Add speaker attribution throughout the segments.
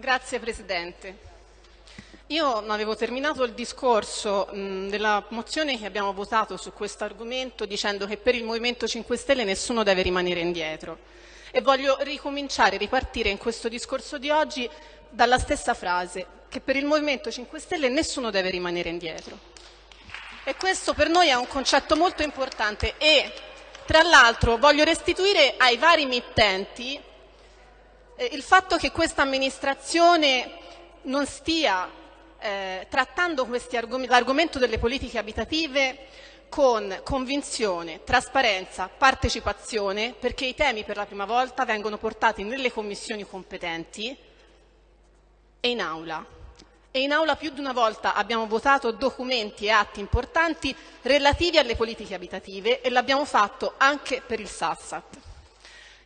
Speaker 1: Grazie Presidente. Io avevo terminato il discorso mh, della mozione che abbiamo votato su questo argomento dicendo che per il Movimento 5 Stelle nessuno deve rimanere indietro e voglio ricominciare, ripartire in questo discorso di oggi dalla stessa frase, che per il Movimento 5 Stelle nessuno deve rimanere indietro. E questo per noi è un concetto molto importante e tra l'altro voglio restituire ai vari mittenti eh, il fatto che questa amministrazione non stia eh, trattando l'argomento delle politiche abitative con convinzione, trasparenza, partecipazione, perché i temi per la prima volta vengono portati nelle commissioni competenti e in aula. E in aula più di una volta abbiamo votato documenti e atti importanti relativi alle politiche abitative e l'abbiamo fatto anche per il Sassat.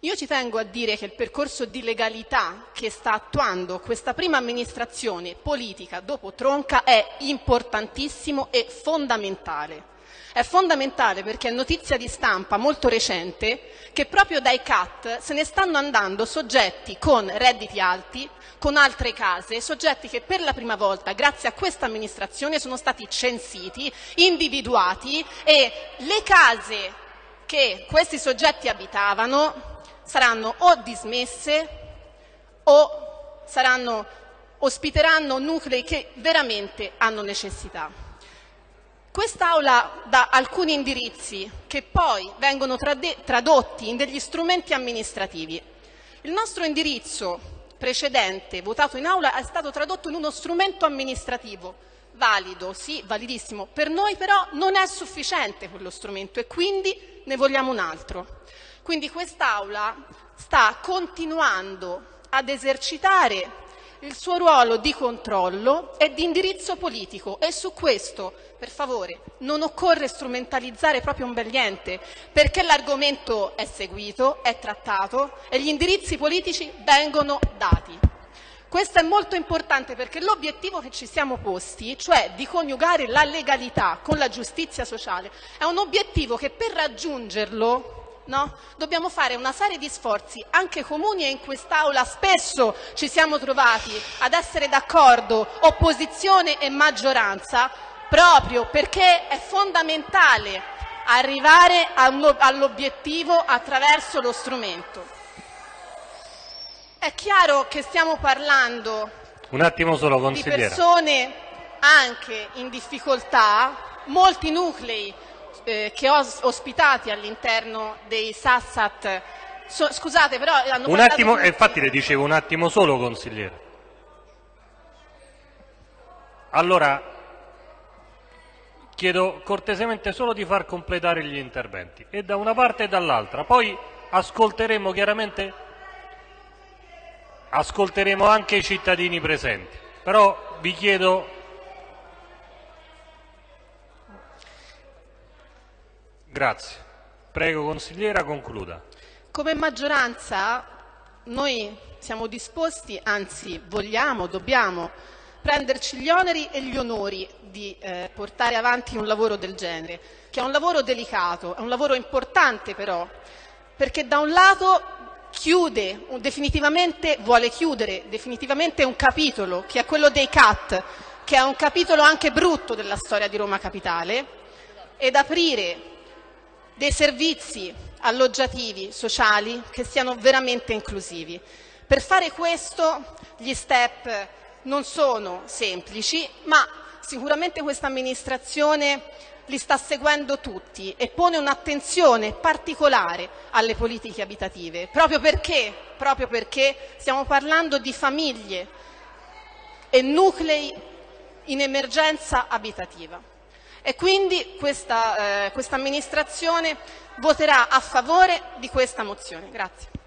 Speaker 1: Io ci tengo a dire che il percorso di legalità che sta attuando questa prima amministrazione politica dopo Tronca è importantissimo e fondamentale. È fondamentale perché è notizia di stampa molto recente che proprio dai CAT se ne stanno andando soggetti con redditi alti, con altre case, soggetti che per la prima volta, grazie a questa amministrazione, sono stati censiti, individuati e le case che questi soggetti abitavano saranno o dismesse o saranno, ospiteranno nuclei che veramente hanno necessità. Quest'Aula dà alcuni indirizzi che poi vengono tradotti in degli strumenti amministrativi. Il nostro indirizzo precedente, votato in Aula, è stato tradotto in uno strumento amministrativo valido, sì, validissimo. Per noi però non è sufficiente quello strumento e quindi ne vogliamo un altro. Quindi quest'Aula sta continuando ad esercitare il suo ruolo di controllo e di indirizzo politico e su questo, per favore, non occorre strumentalizzare proprio un bel niente, perché l'argomento è seguito, è trattato e gli indirizzi politici vengono dati. Questo è molto importante perché l'obiettivo che ci siamo posti, cioè di coniugare la legalità con la giustizia sociale, è un obiettivo che per raggiungerlo No? Dobbiamo fare una serie di sforzi anche comuni e in quest'Aula spesso ci siamo trovati ad essere d'accordo opposizione e maggioranza proprio perché è fondamentale arrivare all'obiettivo attraverso lo strumento. È chiaro che stiamo parlando
Speaker 2: solo,
Speaker 1: di persone anche in difficoltà, molti nuclei eh, che ho ospitati all'interno dei Sassat. So, scusate però hanno
Speaker 2: un attimo, tutti. infatti le dicevo un attimo solo consigliere. Allora chiedo cortesemente solo di far completare gli interventi e da una parte e dall'altra. Poi ascolteremo chiaramente ascolteremo anche i cittadini presenti. Però vi chiedo Grazie. Prego consigliera, concluda.
Speaker 1: Come maggioranza noi siamo disposti, anzi vogliamo, dobbiamo prenderci gli oneri e gli onori di eh, portare avanti un lavoro del genere, che è un lavoro delicato, è un lavoro importante però, perché da un lato chiude definitivamente, vuole chiudere definitivamente un capitolo, che è quello dei CAT, che è un capitolo anche brutto della storia di Roma Capitale, ed aprire dei servizi alloggiativi sociali che siano veramente inclusivi. Per fare questo gli step non sono semplici, ma sicuramente questa amministrazione li sta seguendo tutti e pone un'attenzione particolare alle politiche abitative, proprio perché, proprio perché stiamo parlando di famiglie e nuclei in emergenza abitativa e quindi questa, eh, questa amministrazione voterà a favore di questa mozione. Grazie.